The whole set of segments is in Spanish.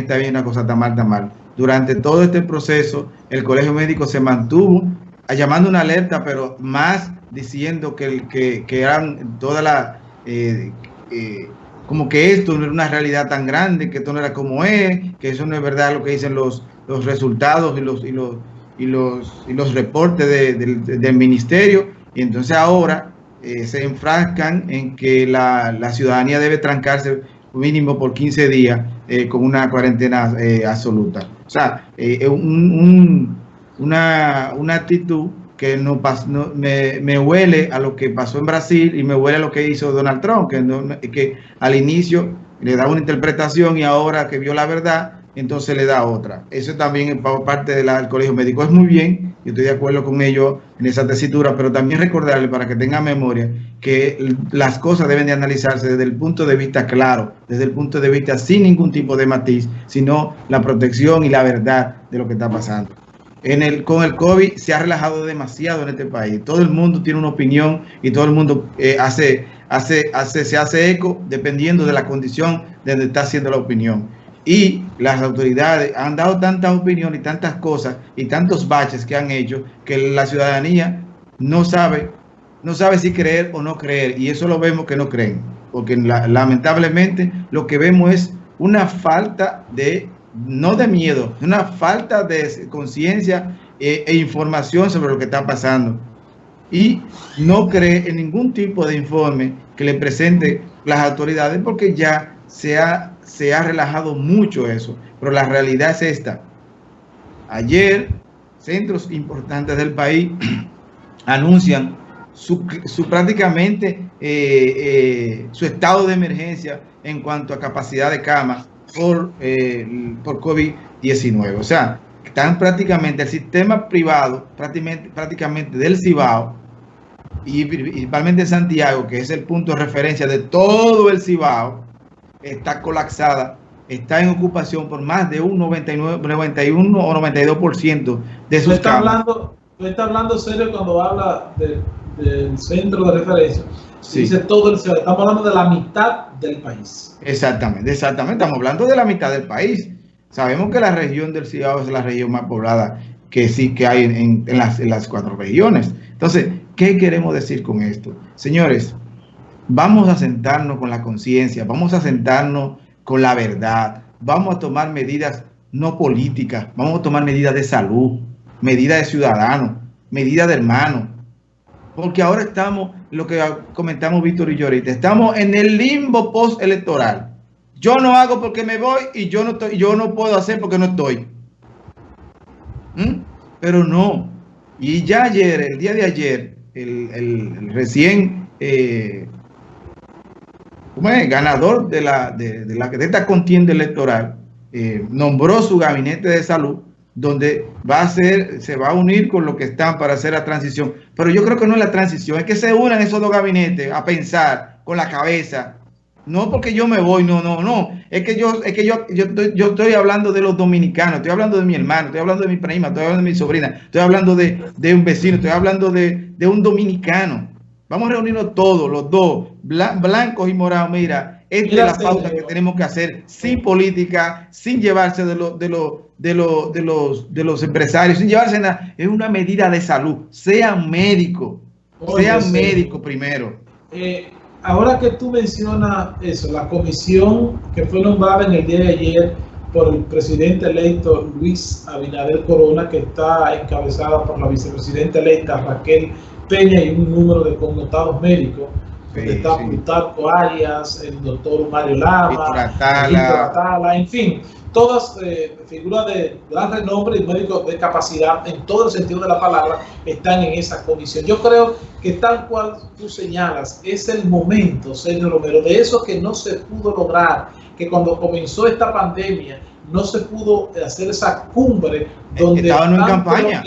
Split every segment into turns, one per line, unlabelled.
está bien, una cosa está mal, está mal. Durante todo este proceso, el colegio médico se mantuvo llamando una alerta, pero más diciendo que, que, que eran toda la... Eh, eh, como que esto no era una realidad tan grande, que esto no era como es, que eso no es verdad lo que dicen los, los resultados y los, y los, y los, y los reportes del ministerio. Y entonces ahora eh, se enfrascan en que la, la, ciudadanía debe trancarse mínimo por 15 días eh, con una cuarentena eh, absoluta. O sea, un, un, una, una actitud que no, no me, me, huele a lo que pasó en Brasil y me huele a lo que hizo Donald Trump, que, que al inicio le da una interpretación y ahora que vio la verdad, entonces le da otra. Eso también es parte del colegio médico. Es muy bien, y estoy de acuerdo con ellos en esa tesitura, pero también recordarle para que tenga memoria que las cosas deben de analizarse desde el punto de vista claro, desde el punto de vista sin ningún tipo de matiz, sino la protección y la verdad de lo que está pasando. En el, con el COVID se ha relajado demasiado en este país. Todo el mundo tiene una opinión y todo el mundo eh, hace, hace, hace, se hace eco dependiendo de la condición de donde está haciendo la opinión. Y las autoridades han dado tantas opiniones y tantas cosas y tantos baches que han hecho que la ciudadanía no sabe, no sabe si creer o no creer. Y eso lo vemos que no creen. Porque lamentablemente lo que vemos es una falta de no de miedo, una falta de conciencia e, e, información sobre lo que está pasando. Y no cree en ningún tipo de informe que le presente las autoridades porque ya se ha, se ha relajado mucho eso. Pero la realidad es esta. Ayer, centros importantes del país anuncian su, prácticamente eh, eh, su estado de emergencia en cuanto a capacidad de camas por, eh, por COVID-19. O sea, están prácticamente el sistema privado, prácticamente, prácticamente del Cibao, y principalmente Santiago, que es el punto de referencia de todo el Cibao, está colapsada, está en ocupación por más de un 99, 91 o 92% de sus
está hablando, está hablando serio cuando habla del centro de referencia. Dice todo el Estamos hablando de la mitad del país.
Exactamente, exactamente. Estamos hablando de la mitad del país. Sabemos que la región del Cibao es la región más poblada que sí que hay en, las, en las cuatro regiones. Entonces, ¿qué queremos decir con esto? Señores, vamos a sentarnos con la conciencia, vamos a sentarnos con la verdad, vamos a tomar medidas no políticas, vamos a tomar medidas de salud, medidas de ciudadanos, medidas de hermanos, porque ahora estamos, lo que comentamos Víctor y yo ahorita, estamos en el limbo post-electoral. Yo no hago porque me voy y yo no, estoy, yo no puedo hacer porque no estoy. ¿Mm? Pero no. Y ya ayer, el día de ayer, el, recién eh, ganador de, la, de, de esta contienda electoral eh, nombró su gabinete de salud donde va a ser, se va a unir con lo que están para hacer la transición. Pero yo creo que no es la transición, es que se unan esos dos gabinetes a pensar con la cabeza. No porque yo me voy, no, no, no. Es que yo, es que yo, yo, estoy, yo estoy hablando de los dominicanos, estoy hablando de mi hermano, estoy hablando de mi prima, estoy hablando de mi sobrina, estoy hablando de, de un vecino, estoy hablando de, de un dominicano. Vamos a reunirnos todos, los dos, blancos y morados. Mira, esta es la pauta que tenemos que hacer sin política, sin llevarse de, lo, de, lo, de, lo, de, los, de los empresarios, sin llevarse nada. Es una medida de salud. Sean médicos, sean médicos primero.
Eh, ahora que tú mencionas eso, la comisión que fue nombrada en el día de ayer por el presidente electo Luis Abinader Corona, que está encabezada por la vicepresidenta electa Raquel Peña y un número de connotados médicos. está sí. Arias, el doctor Mario Lama, Atala, en fin, todas eh, figuras de gran renombre y médicos de capacidad en todo el sentido de la palabra están en esa comisión. Yo creo que tal cual tú señalas, es el momento, señor Romero, de eso que no se pudo lograr, que cuando comenzó esta pandemia no se pudo hacer esa cumbre donde
estaban en campaña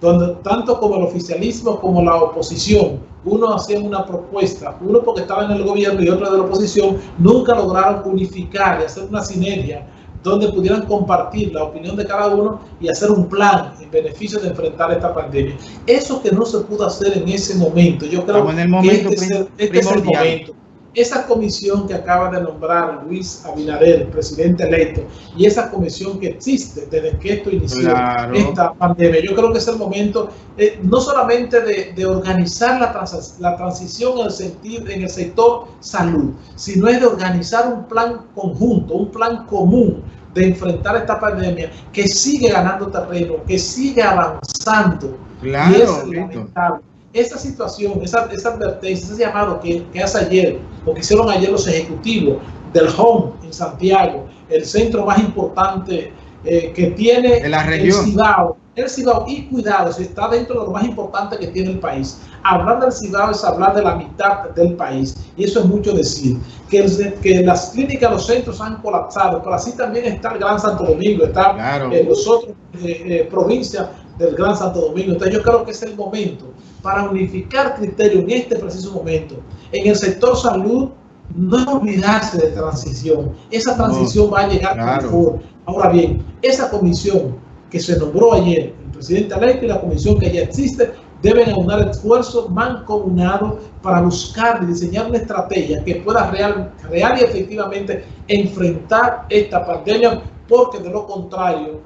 donde tanto como el oficialismo como la oposición, uno hacía una propuesta, uno porque estaba en el gobierno y otro de la oposición, nunca lograron unificar y hacer una sinergia donde pudieran compartir la opinión de cada uno y hacer un plan en beneficio de enfrentar esta pandemia. Eso que no se pudo hacer en ese momento, yo creo
que este,
este, es el momento. Esa comisión que acaba de nombrar Luis Abinader, presidente electo, y esa comisión que existe desde que esto inició esta pandemia, yo creo que es el momento eh, no solamente de, organizar la, la transición en el, sentido, en el sector salud, sino es de organizar un plan conjunto, un plan común de enfrentar esta pandemia que sigue ganando terreno, que sigue avanzando.
Claro,
y es lamentable esa situación, esa, esa advertencia, ese llamado que, que, hace ayer, o que hicieron ayer los ejecutivos del HOME en Santiago, el centro más importante eh, que tiene
la región.
el Cibao, el Cibao, y cuidado, si está dentro de lo más importante que tiene el país. Hablar del Cibao es hablar de la mitad del país, y eso es mucho decir. Que, que las clínicas, los centros han colapsado, pero así también está el Gran Santo Domingo, está
claro.
eh, los otros eh, eh, provincias del Gran Santo Domingo. Entonces yo creo que es el momento para unificar criterios en este preciso momento. En el sector salud, no olvidarse de transición. Esa transición no, va a llegar claro. Ahora bien, esa comisión que se nombró ayer, el presidente electo y la comisión que ya existe, deben aunar esfuerzos mancomunados para buscar y diseñar una estrategia que pueda real, real y efectivamente enfrentar esta pandemia, porque de lo contrario,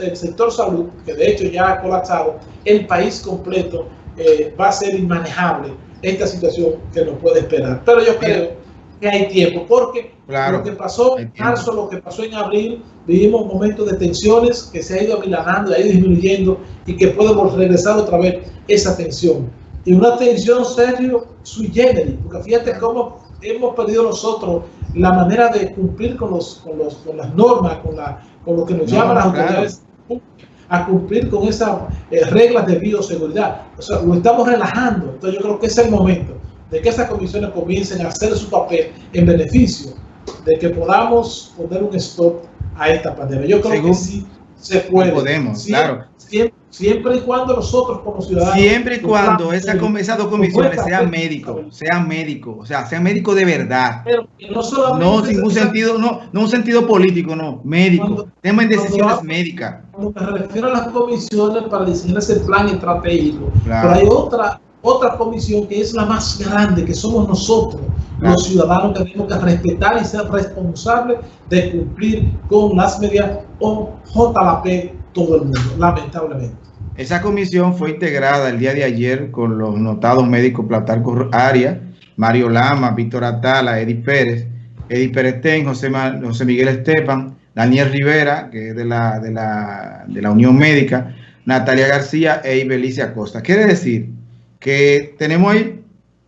el sector salud, que de hecho ya ha colapsado, el país completo eh, va a ser inmanejable esta situación que nos puede esperar. Pero yo creo que hay tiempo, porque
claro,
lo que pasó en marzo, lo que pasó en abril, vivimos momentos de tensiones que se ha ido amilanando, ha ido disminuyendo y que podemos regresar otra vez esa tensión. Y una tensión serio sui generis, porque fíjate cómo hemos perdido nosotros la manera de cumplir con, los, con, los, con las normas, con, la, con lo que nos no, llaman las autoridades a cumplir con esas eh, reglas de bioseguridad. O sea, lo estamos relajando. Entonces yo creo que es el momento de que esas comisiones comiencen a hacer su papel en beneficio de que podamos poner un stop a esta pandemia. Yo creo
Según
que sí se puede.
Podemos,
siempre,
claro.
Siempre, siempre, y cuando nosotros como ciudadanos...
Siempre y cuando esa, esas dos comisiones sean médicos, sean médicos, o sea, sean médicos de verdad.
Pero no solamente...
No, sin un sentido, no, no un sentido político, no, médico. Temas en decisiones
cuando,
médicas.
Cuando me refiero a las comisiones para diseñar ese plan estratégico,
Claro.
pero hay otra otra comisión que es la más grande, que somos nosotros, claro. los ciudadanos que tenemos que respetar y ser responsables de cumplir con las medidas o JLP todo el mundo, lamentablemente.
Esa comisión fue integrada el día de ayer con los notados médicos Platarco Arias, Mario Lama, Víctor Atala, Edith Pérez, Edith Pérez José, José Miguel Estepan, Daniel Rivera, que es de la, de la, de la Unión Médica, Natalia García e Ibelicia Acosta. Quiere decir que tenemos ahí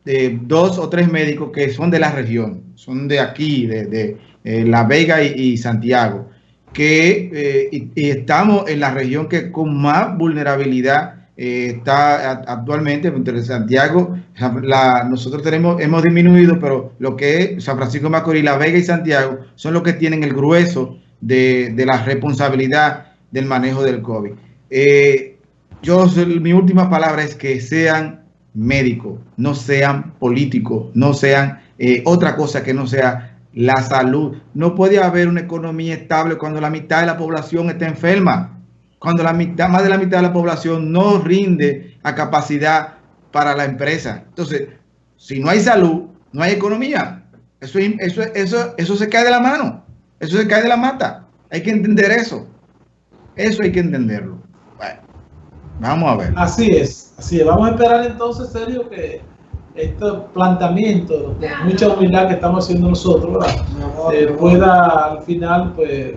eh, dos o tres médicos que son de la región, son de aquí, de, eh, La Vega y, Santiago, que eh, y, estamos en la región que con más vulnerabilidad está actualmente entre Santiago, nosotros tenemos, hemos disminuido, pero lo que es San Francisco Macorís, La Vega y Santiago son los que tienen el grueso de, de la responsabilidad del manejo del COVID. Yo, mi última palabra es que sean médicos, no sean políticos, no sean eh, otra cosa que no sea la salud. No puede haber una economía estable cuando la mitad de la población está enferma, cuando la mitad, más de la mitad de la población no rinde a capacidad para la empresa. Entonces, si no hay salud, no hay economía. Eso, eso, eso, eso se cae de la mano, eso se cae de la mata. Hay que entender eso. Eso hay que entenderlo. Vamos a ver.
Así es, así es. Vamos a esperar entonces, serio, que este planteamiento, con mucha humildad que estamos haciendo nosotros, eh, pueda al final pues,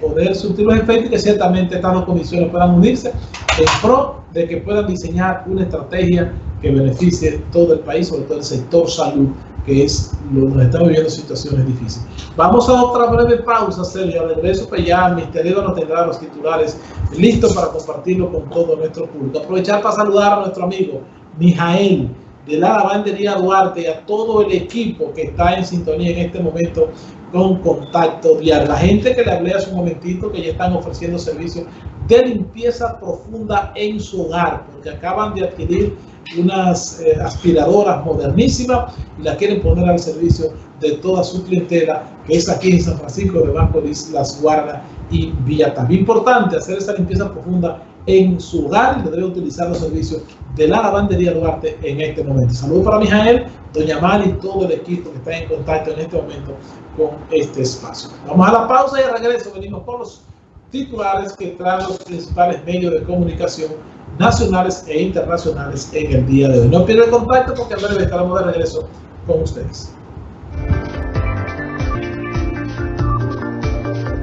poder surtir los efectos y que ciertamente estas dos comisiones puedan unirse en pro de que puedan diseñar una estrategia que beneficie todo el país, sobre todo el sector salud, que es lo que estamos viviendo situaciones difíciles. Vamos a otra breve pausa, Sergio. Regreso, pues ya Mister Ego nos tendrá los titulares listos para compartirlo con todo nuestro público. Aprovechar para saludar a nuestro amigo Mijael de la lavandería Duarte y a todo el equipo que está en sintonía en este momento con contacto diario. La gente que le hablé hace un momentito que ya están ofreciendo servicios de limpieza profunda en su hogar, porque acaban de adquirir unas eh, aspiradoras modernísimas y las quieren poner al servicio de toda su clientela, que es aquí en San Francisco de Macorís, Las Guardas y Villa. También importante hacer esa limpieza profunda en su hogar y debe utilizar los servicios de la lavandería Duarte en este momento. Saludos para Mijael, Doña Mari y todo el equipo que está en contacto en este momento con este espacio. Vamos a la pausa y al regreso venimos con los titulares que traen los principales medios de comunicación nacionales e internacionales en el día de hoy. No pierdan contacto porque en breve estaremos de regreso con ustedes.